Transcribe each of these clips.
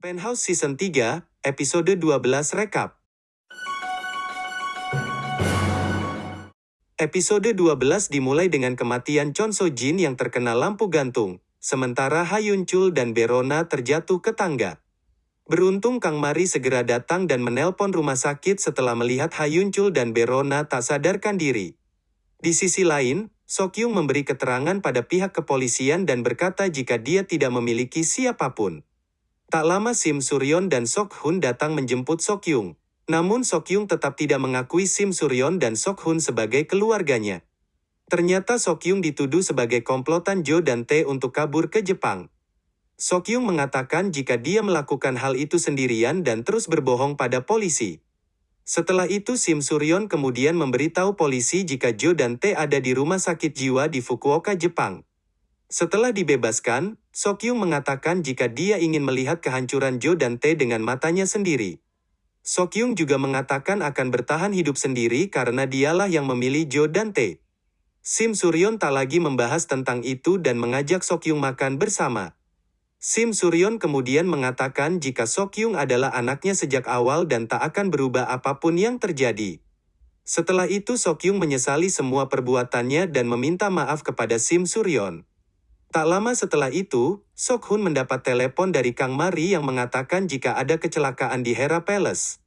Penthouse Season 3, Episode 12 Rekap. Episode 12 dimulai dengan kematian Chon So Jin yang terkena lampu gantung, sementara Ha Yun Chul dan Berona terjatuh ke tangga. Beruntung Kang Mari segera datang dan menelpon rumah sakit setelah melihat Ha Yun Chul dan Berona tak sadarkan diri. Di sisi lain, Sokyung memberi keterangan pada pihak kepolisian dan berkata jika dia tidak memiliki siapa pun. Tak lama Sim Suryon dan Sok Hun datang menjemput Sokyung. Namun Sokyung tetap tidak mengakui Sim Suryon dan Sok Hun sebagai keluarganya. Ternyata Sokyung dituduh sebagai komplotan Jo dan Tae untuk kabur ke Jepang. Sokyung mengatakan jika dia melakukan hal itu sendirian dan terus berbohong pada polisi. Setelah itu Sim Suryon kemudian memberitahu polisi jika Jo dan Tae ada di rumah sakit jiwa di Fukuoka, Jepang. Setelah dibebaskan, Sokyung mengatakan jika dia ingin melihat kehancuran Jo dan Tae dengan matanya sendiri. Sokyung juga mengatakan akan bertahan hidup sendiri karena dialah yang memilih Jo dan Tae. Sim Suryon tak lagi membahas tentang itu dan mengajak Sokyung makan bersama. Sim Suryon kemudian mengatakan jika Sokyung adalah anaknya sejak awal dan tak akan berubah apa pun yang terjadi. Setelah itu Sokyung menyesali semua perbuatannya dan meminta maaf kepada Sim Suryon. Tak lama setelah itu, Sok Hun mendapat telepon dari Kang Mari yang mengatakan jika ada kecelakaan di Hera Palace.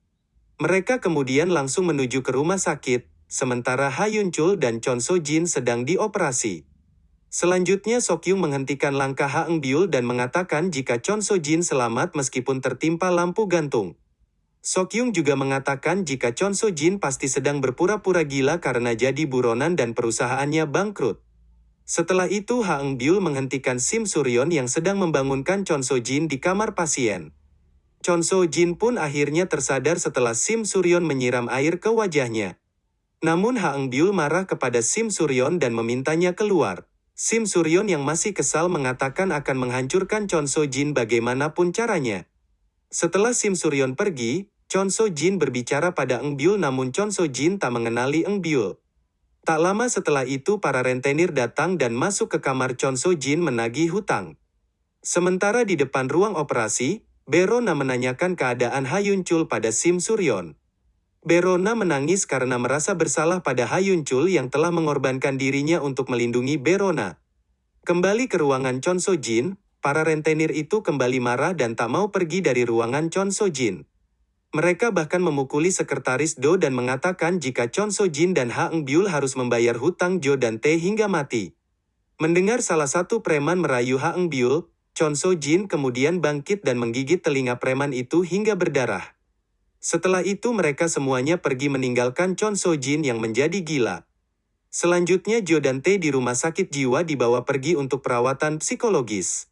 Mereka kemudian langsung menuju ke rumah sakit, sementara Ha Yun Chul dan Chon So Jin sedang dioperasi. Selanjutnya Sokyung menghentikan langkah Ha Eng Byul dan mengatakan jika Chon So Jin selamat meskipun tertimpa lampu gantung. Sokyung juga mengatakan jika Chon So Jin pasti sedang berpura-pura gila karena jadi buronan dan perusahaannya bangkrut. Setelah itu Ha Eng Byul menghentikan Sim Suryon yang sedang membangunkan Chon So Jin di kamar pasien. Chon So Jin pun akhirnya tersadar setelah Sim Suryon menyiram air ke wajahnya. Namun Ha Eng Byul marah kepada Sim Suryon dan memintanya keluar. Sim Suryon yang masih kesal mengatakan akan menghancurkan Chon So Jin bagaimanapun caranya. Setelah Sim Suryon pergi, Chon So Jin berbicara pada Eng Byul namun Chon So Jin tak mengenali Eng Byul. Tak lama setelah itu para rentenir datang dan masuk ke kamar Chon So Jin menagih hutang. Sementara di depan ruang operasi, Berona menanyakan keadaan Hayun Chul pada Sim Suryon. Berona menangis karena merasa bersalah pada Hayun Chul yang telah mengorbankan dirinya untuk melindungi Berona. Kembali ke ruangan Chon So Jin, para rentenir itu kembali marah dan tak mau pergi dari ruangan Chon So Jin. Mereka bahkan memukuli sekretaris Do dan mengatakan jika Chon So Jin dan Ha Eng Byul harus membayar hutang Jo dan Tae hingga mati. Mendengar salah satu preman merayu Ha Eng Byul, Chon So Jin kemudian bangkit dan menggigit telinga preman itu hingga berdarah. Setelah itu mereka semuanya pergi meninggalkan Chon So Jin yang menjadi gila. Selanjutnya Jo dan Tae di rumah sakit jiwa dibawa pergi untuk perawatan psikologis.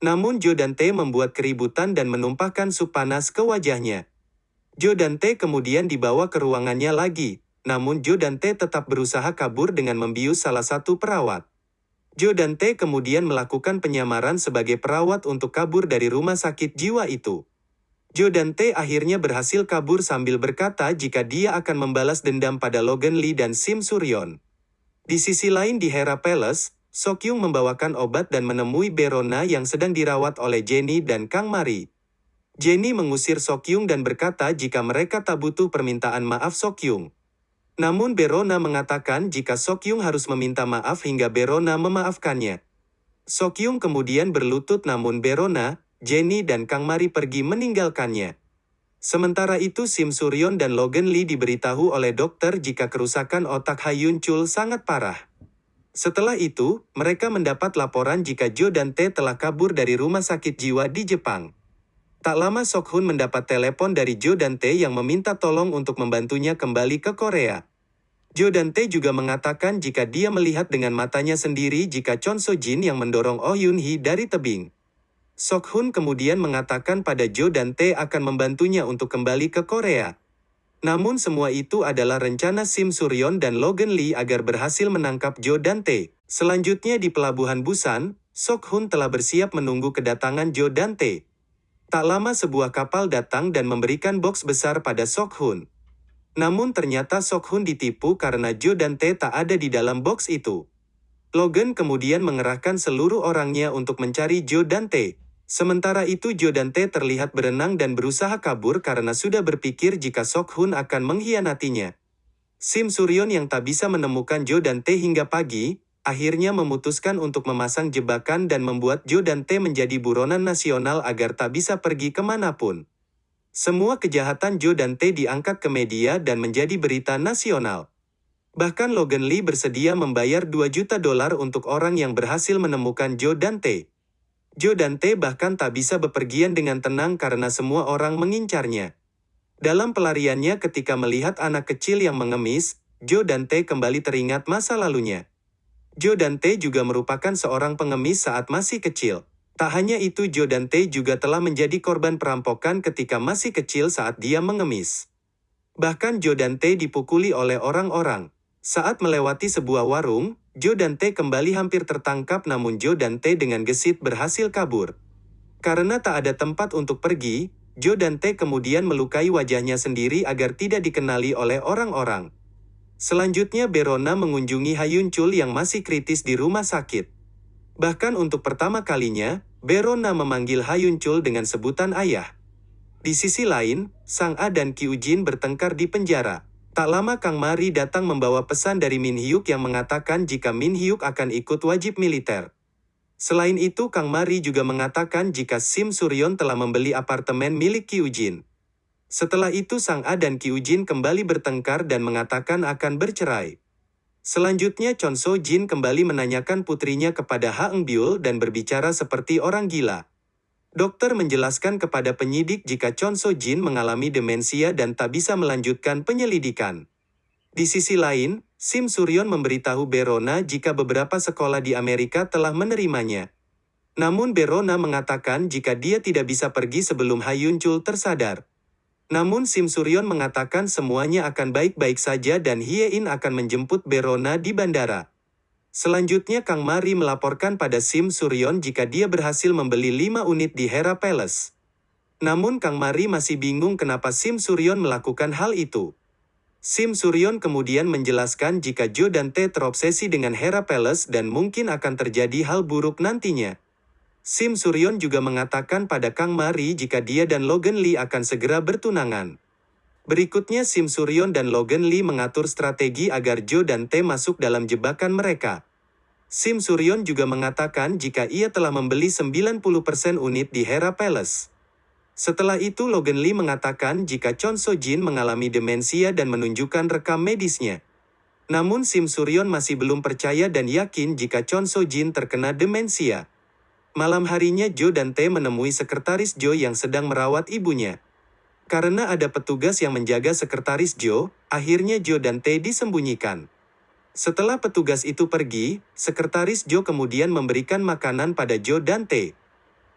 Namun Jo dan Tae membuat keributan dan menumpahkan sup panas ke wajahnya. Jo dan Tae kemudian dibawa ke ruangannya lagi, namun Jo dan Tae tetap berusaha kabur dengan membius salah satu perawat. Jo dan Tae kemudian melakukan penyamaran sebagai perawat untuk kabur dari rumah sakit jiwa itu. Jo dan Tae akhirnya berhasil kabur sambil berkata jika dia akan membalas dendam pada Logan Lee dan Sim Suryon. Di sisi lain di Hera Palace, Sokyung membawakan obat dan menemui Berona yang sedang dirawat oleh Jenny dan Kang Mari. Jenny mengusir Sokyung dan berkata jika mereka tak butuh permintaan maaf Sokyung. Namun Berona mengatakan jika Sokyung harus meminta maaf hingga Berona memaafkannya. Sokyung kemudian berlutut namun Berona, Jenny dan Kang Mari pergi meninggalkannya. Sementara itu Sim Suryon dan Logan Lee diberitahu oleh dokter jika kerusakan otak Hayun Chul sangat parah. Setelah itu, mereka mendapat laporan jika Jo dan Tae telah kabur dari rumah sakit jiwa di Jepang. Tak lama Sok Hun mendapat telepon dari Jo dan Tae yang meminta tolong untuk membantunya kembali ke Korea. Jo dan Tae juga mengatakan jika dia melihat dengan matanya sendiri jika Chon So Jin yang mendorong Oh Yun Hee dari tebing. Sok Hun kemudian mengatakan pada Jo dan Tae akan membantunya untuk kembali ke Korea. Namun semua itu adalah rencana Sim Suryon dan Logan Lee agar berhasil menangkap Jo dan Tae. Selanjutnya di pelabuhan Busan, Sok Hun telah bersiap menunggu kedatangan Jo dan Tae. Tak lama sebuah kapal datang dan memberikan box besar pada Sok Hun. Namun ternyata Sok Hun ditipu karena Jo dan Tae tak ada di dalam box itu. Logan kemudian mengerahkan seluruh orangnya untuk mencari Jo dan Tae. Sementara itu Jo dan Tae terlihat berenang dan berusaha kabur karena sudah berpikir jika Sok Hun akan mengkhianatinya. Sim Suryon yang tak bisa menemukan Jo dan Tae hingga pagi, akhirnya memutuskan untuk memasang jebakan dan membuat Jo dan Tae menjadi buronan nasional agar tak bisa pergi ke mana pun. Semua kejahatan Jo dan Tae diangkat ke media dan menjadi berita nasional. Bahkan Logan Lee bersedia membayar 2 juta dolar untuk orang yang berhasil menemukan Jo dan Tae. Jo dan Tae bahkan tak bisa bepergian dengan tenang karena semua orang mengincarnya. Dalam pelariannya ketika melihat anak kecil yang mengemis, Jo dan Tae kembali teringat masa lalunya. Jo dan Tae juga merupakan seorang pengemis saat masih kecil. Tak hanya itu Jo dan Tae juga telah menjadi korban perampokan ketika masih kecil saat dia mengemis. Bahkan Jo dan Tae dipukuli oleh orang-orang. Saat melewati sebuah warung, Jo dan Tae kembali hampir tertangkap namun Jo dan Tae dengan gesit berhasil kabur. Karena tak ada tempat untuk pergi, Jo dan Tae kemudian melukai wajahnya sendiri agar tidak dikenali oleh orang-orang. Selanjutnya Berona mengunjungi Hayun Chul yang masih kritis di rumah sakit. Bahkan untuk pertama kalinya, Berona memanggil Hayun Chul dengan sebutan ayah. Di sisi lain, Sang A dan Kyu Jin bertengkar di penjara. Tak lama Kang Mari datang membawa pesan dari Min Hyuk yang mengatakan jika Min Hyuk akan ikut wajib militer. Selain itu Kang Mari juga mengatakan jika Sim Suryon telah membeli apartemen milik Kyu Jin. Setelah itu Sang A dan Kyu Jin kembali bertengkar dan mengatakan akan bercerai. Selanjutnya Chon So Jin kembali menanyakan putrinya kepada Ha Eng Byul dan berbicara seperti orang gila. Dokter menjelaskan kepada penyidik jika Chon So Jin mengalami demensia dan tak bisa melanjutkan penyelidikan. Di sisi lain, Sim Suryon memberitahu Berona jika beberapa sekolah di Amerika telah menerimanya. Namun Berona mengatakan jika dia tidak bisa pergi sebelum Hayun Chul tersadar. Namun Sim Suryon mengatakan semuanya akan baik-baik saja dan Hyein akan menjemput Berona di bandara. Selanjutnya Kang Mari melaporkan pada Sim Suryon jika dia berhasil membeli 5 unit di Hera Palace. Namun Kang Mari masih bingung kenapa Sim Suryon melakukan hal itu. Sim Suryon kemudian menjelaskan jika Jo dan Tae terobsesi dengan Hera Palace dan mungkin akan terjadi hal buruk nantinya. Sim Suryon juga mengatakan pada Kang Mari jika dia dan Logan Lee akan segera bertunangan. Berikutnya Sim Suryon dan Logan Lee mengatur strategi agar Joe dan Tae masuk dalam jebakan mereka. Sim Suryon juga mengatakan jika ia telah membeli 90% unit di Hera Palace. Setelah itu Logan Lee mengatakan jika Chon So Jin mengalami demensia dan menunjukkan rekam medisnya. Namun Sim Suryon masih belum percaya dan yakin jika Chon So Jin terkena demensia. Malam harinya Joe dan Tae menemui sekretaris Joe yang sedang merawat ibunya. Karena ada petugas yang menjaga sekretaris Joe, akhirnya Joe dan Tae disembunyikan. Setelah petugas itu pergi, sekretaris Joe kemudian memberikan makanan pada Joe dan Tae.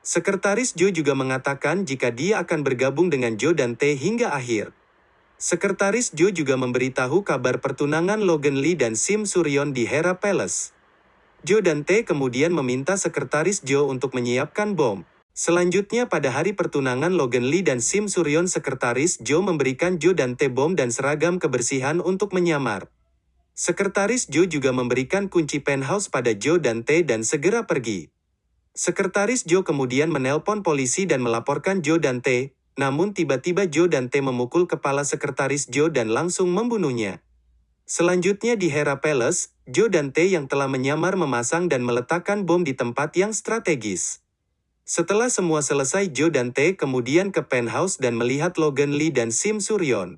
Sekretaris Joe juga mengatakan jika dia akan bergabung dengan Joe dan Tae hingga akhir. Sekretaris Joe juga memberitahu kabar pertunangan Logan Lee dan Sim Suryon di Hera Palace. Joe dan Tae kemudian meminta sekretaris Joe untuk menyiapkan bom. Selanjutnya pada hari pertunangan Logan Lee dan Sim Suryon sekretaris Joe memberikan Joe dan T-bom dan seragam kebersihan untuk menyamar. Sekretaris Joe juga memberikan kunci penthouse pada Joe dan T dan segera pergi. Sekretaris Joe kemudian menelpon polisi dan melaporkan Joe dan T, namun tiba-tiba Joe dan T memukul kepala sekretaris Joe dan langsung membunuhnya. Selanjutnya di Hera Palace, Joe dan T yang telah menyamar memasang dan meletakkan bom di tempat yang strategis. Setelah semua selesai Joe dan Tae kemudian ke penthouse dan melihat Logan Lee dan Sim Suryon.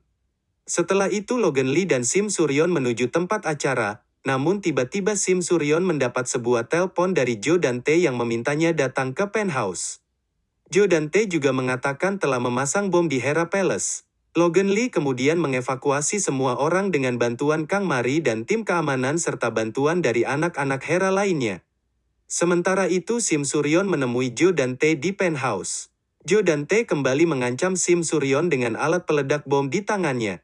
Setelah itu Logan Lee dan Sim Suryon menuju tempat acara, namun tiba-tiba Sim Suryon mendapat sebuah telepon dari Joe dan Tae yang memintanya datang ke penthouse. Joe dan Tae juga mengatakan telah memasang bom di Hera Palace. Logan Lee kemudian mengevakuasi semua orang dengan bantuan Kang Mari dan tim keamanan serta bantuan dari anak-anak Hera lainnya. Sementara itu Sim Suryon menemui Jo dan Tae di penthouse. Jo dan Tae kembali mengancam Sim Suryon dengan alat peledak bom di tangannya.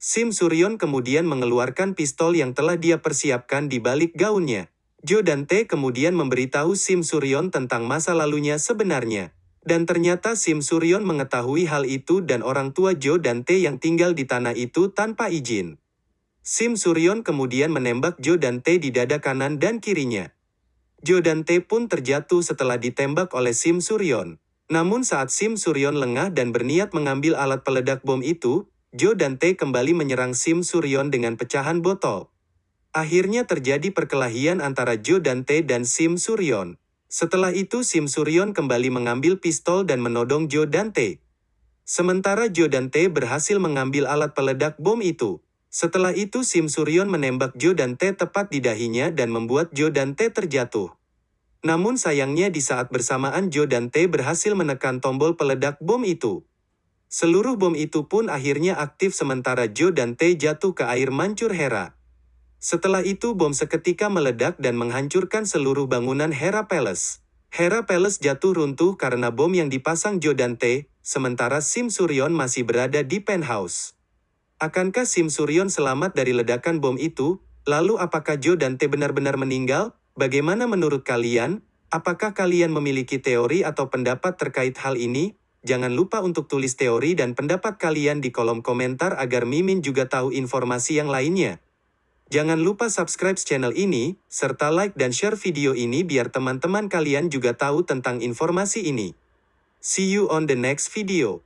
Sim Suryon kemudian mengeluarkan pistol yang telah dia persiapkan di balik gaunnya. Jo dan Tae kemudian memberitahu Sim Suryon tentang masa lalunya sebenarnya. Dan ternyata Sim Suryon mengetahui hal itu dan orang tua Jo dan Tae yang tinggal di tanah itu tanpa izin. Sim Suryon kemudian menembak Jo dan Tae di dada kanan dan kirinya. Jo dan Tae pun terjatuh setelah ditembak oleh Sim Suryon. Namun saat Sim Suryon lengah dan berniat mengambil alat peledak bom itu, Jo dan Tae kembali menyerang Sim Suryon dengan pecahan botol. Akhirnya terjadi perkelahian antara Jo dan Tae dan Sim Suryon. Setelah itu Sim Suryon kembali mengambil pistol dan menodong Jo dan Tae. Sementara Jo dan Tae berhasil mengambil alat peledak bom itu. Setelah itu Sim Suryon menembak Jo dan Tae tepat di dahinya dan membuat Jo dan Tae terjatuh. Namun sayangnya di saat bersamaan Jo dan Tae berhasil menekan tombol peledak bom itu. Seluruh bom itu pun akhirnya aktif sementara Jo dan Tae jatuh ke air mancur Hera. Setelah itu bom seketika meledak dan menghancurkan seluruh bangunan Hera Palace. Hera Palace jatuh runtuh karena bom yang dipasang Jo dan Tae, sementara Sim Suryon masih berada di penthouse. Akankah Sim Suryon selamat dari ledakan bom itu? Lalu apakah Jo dan Tae benar-benar meninggal? Bagaimana menurut kalian? Apakah kalian memiliki teori atau pendapat terkait hal ini? Jangan lupa untuk tulis teori dan pendapat kalian di kolom komentar agar Mimin juga tahu informasi yang lainnya. Jangan lupa subscribe channel ini, serta like dan share video ini biar teman-teman kalian juga tahu tentang informasi ini. See you on the next video.